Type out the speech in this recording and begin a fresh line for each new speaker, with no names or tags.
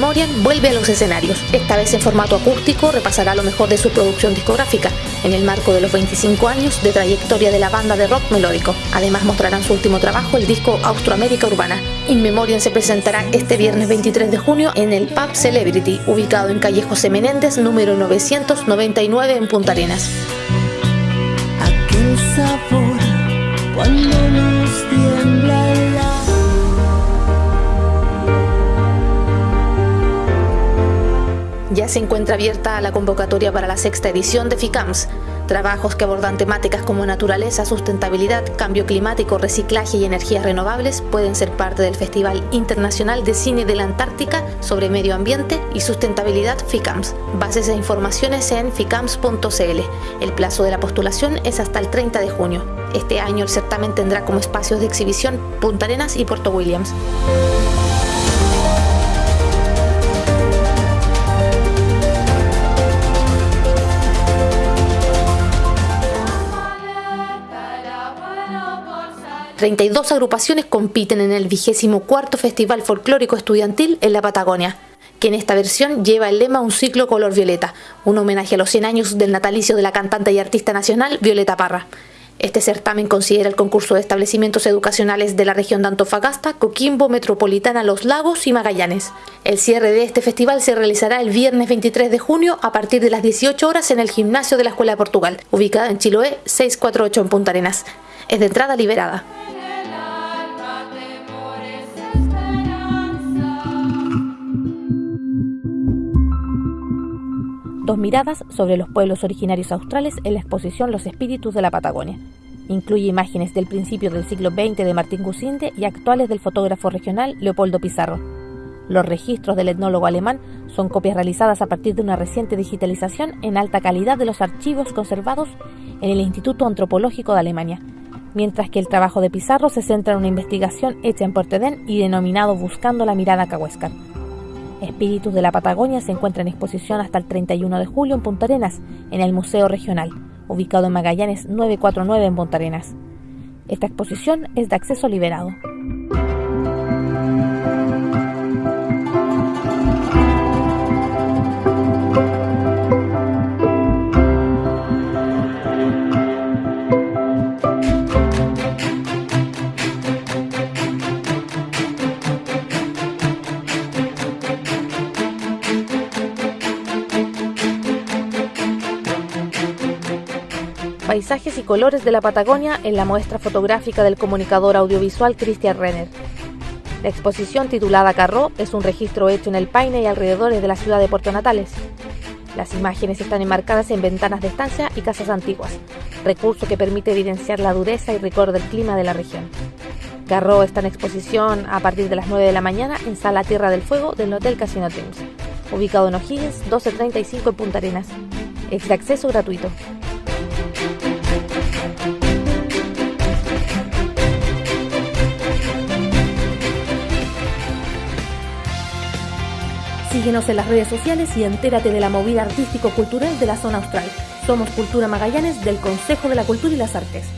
Guardian vuelve a los escenarios. Esta vez en formato acústico repasará lo mejor de su producción discográfica, en el marco de los 25 años de trayectoria de la banda de rock melódico. Además mostrarán su último trabajo, el disco Austroamérica Urbana. In Memoriam se presentará este viernes 23 de junio en el Pub Celebrity, ubicado en calle José número 999 en Punta Arenas. Ya se encuentra abierta la convocatoria para la sexta edición de FICAMS, trabajos que abordan temáticas como naturaleza, sustentabilidad, cambio climático, reciclaje y energías renovables pueden ser parte del Festival Internacional de Cine de la Antártica sobre Medio Ambiente y Sustentabilidad FICAMS. Bases e informaciones en ficams.cl. El plazo de la postulación es hasta el 30 de junio. Este año el certamen tendrá como espacios de exhibición Punta Arenas y Puerto Williams. 32 agrupaciones compiten en el vigésimo cuarto Festival Folclórico Estudiantil en la Patagonia, que en esta versión lleva el lema Un ciclo color violeta, un homenaje a los 100 años del natalicio de la cantante y artista nacional Violeta Parra. Este certamen considera el concurso de establecimientos educacionales de la región de Antofagasta, Coquimbo, Metropolitana, Los Lagos y Magallanes. El cierre de este festival se realizará el viernes 23 de junio a partir de las 18 horas en el gimnasio de la Escuela de Portugal, ubicada en Chiloé 648 en Punta Arenas. Es de entrada liberada. Dos miradas sobre los pueblos originarios australes en la exposición Los Espíritus de la Patagonia. Incluye imágenes del principio del siglo XX de Martín Gusinde y actuales del fotógrafo regional Leopoldo Pizarro. Los registros del etnólogo alemán son copias realizadas a partir de una reciente digitalización en alta calidad de los archivos conservados en el Instituto Antropológico de Alemania, mientras que el trabajo de Pizarro se centra en una investigación hecha en Portedén y denominado Buscando la mirada Cahuéscar. Espíritus de la Patagonia se encuentra en exposición hasta el 31 de julio en Punta Arenas, en el Museo Regional, ubicado en Magallanes 949 en Punta Arenas. Esta exposición es de acceso liberado. Paisajes y colores de la Patagonia en la muestra fotográfica del comunicador audiovisual Christian Renner. La exposición titulada Carro es un registro hecho en el Paine y alrededores de la ciudad de Puerto Natales. Las imágenes están enmarcadas en ventanas de estancia y casas antiguas, recurso que permite evidenciar la dureza y rigor del clima de la región. Carro está en exposición a partir de las 9 de la mañana en Sala Tierra del Fuego del Hotel Casino Teams, ubicado en O'Higgins 1235 en Punta Arenas. Es de acceso gratuito. Síguenos en las redes sociales y entérate de la movida artístico-cultural de la zona austral. Somos Cultura Magallanes del Consejo de la Cultura y las Artes.